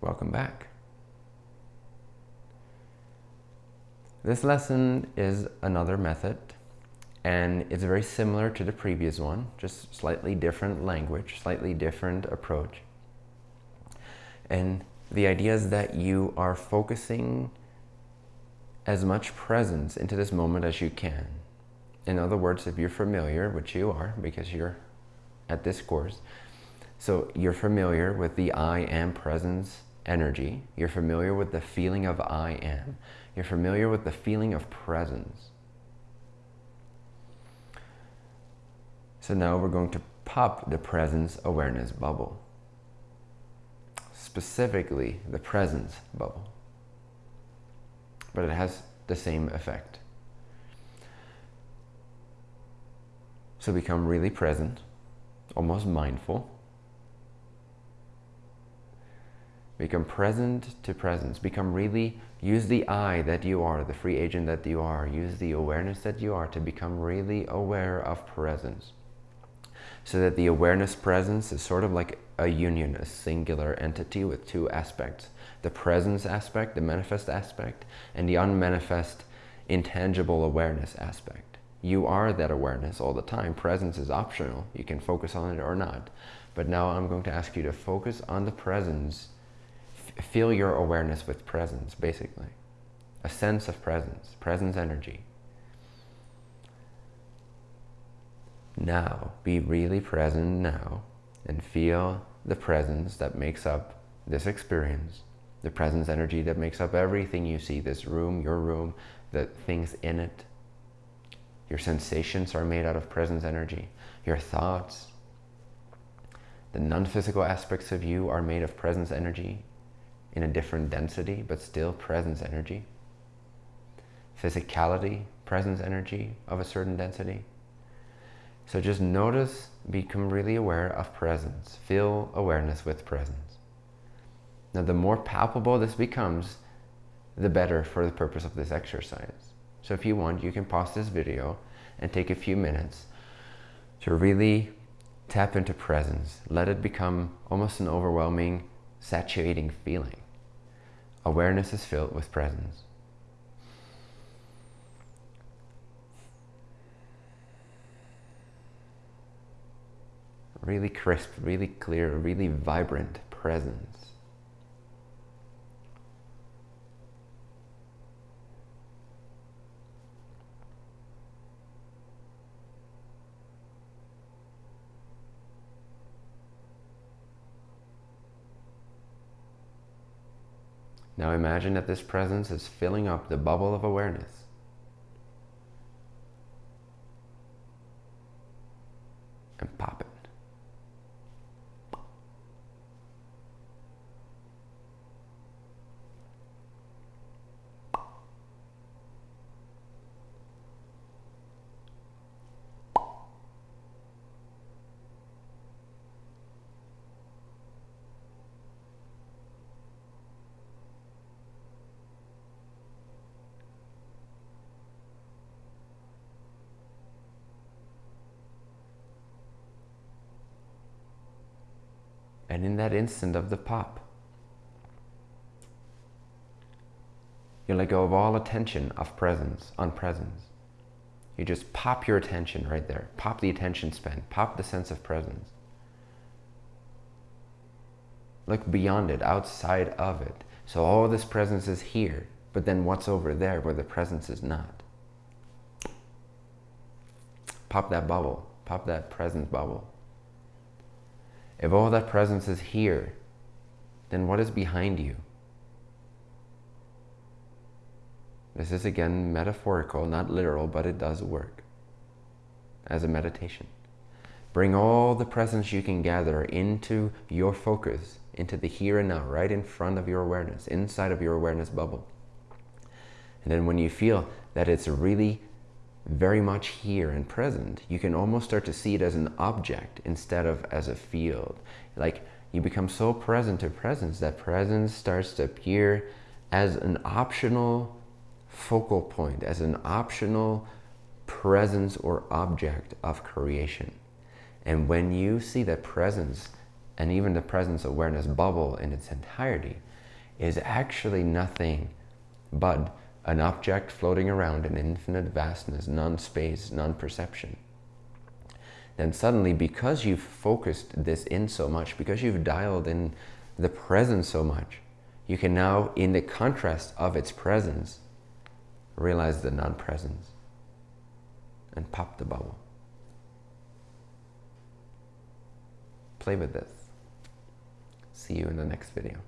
Welcome back. This lesson is another method and it's very similar to the previous one, just slightly different language, slightly different approach. And the idea is that you are focusing as much presence into this moment as you can. In other words, if you're familiar, which you are because you're at this course, so you're familiar with the I am presence energy. You're familiar with the feeling of I am. You're familiar with the feeling of presence. So now we're going to pop the presence awareness bubble. Specifically, the presence bubble. But it has the same effect. So become really present, almost mindful. Become present to presence. Become really, use the I that you are, the free agent that you are. Use the awareness that you are to become really aware of presence. So that the awareness presence is sort of like a union, a singular entity with two aspects. The presence aspect, the manifest aspect, and the unmanifest, intangible awareness aspect. You are that awareness all the time. Presence is optional. You can focus on it or not. But now I'm going to ask you to focus on the presence. Feel your awareness with presence, basically. A sense of presence, presence energy. Now, be really present now and feel the presence that makes up this experience, the presence energy that makes up everything you see, this room, your room, the things in it. Your sensations are made out of presence energy. Your thoughts, the non-physical aspects of you are made of presence energy in a different density, but still presence energy. Physicality, presence energy of a certain density. So just notice, become really aware of presence. Feel awareness with presence. Now the more palpable this becomes, the better for the purpose of this exercise. So if you want, you can pause this video and take a few minutes to really tap into presence. Let it become almost an overwhelming, saturating feeling. Awareness is filled with presence. really crisp, really clear, really vibrant presence. Now imagine that this presence is filling up the bubble of awareness. And pop it. And in that instant of the pop, you let go of all attention of presence, on presence. You just pop your attention right there. Pop the attention span. Pop the sense of presence. Look beyond it, outside of it. So all this presence is here, but then what's over there where the presence is not? Pop that bubble. Pop that presence bubble. If all that presence is here, then what is behind you? This is again metaphorical, not literal, but it does work as a meditation. Bring all the presence you can gather into your focus, into the here and now, right in front of your awareness, inside of your awareness bubble. And then when you feel that it's really very much here and present, you can almost start to see it as an object instead of as a field. Like you become so present to presence that presence starts to appear as an optional focal point, as an optional presence or object of creation. And when you see that presence and even the presence awareness bubble in its entirety, is actually nothing but an object floating around in infinite vastness, non-space, non-perception, then suddenly because you've focused this in so much, because you've dialed in the presence so much, you can now, in the contrast of its presence, realize the non-presence and pop the bubble. Play with this. See you in the next video.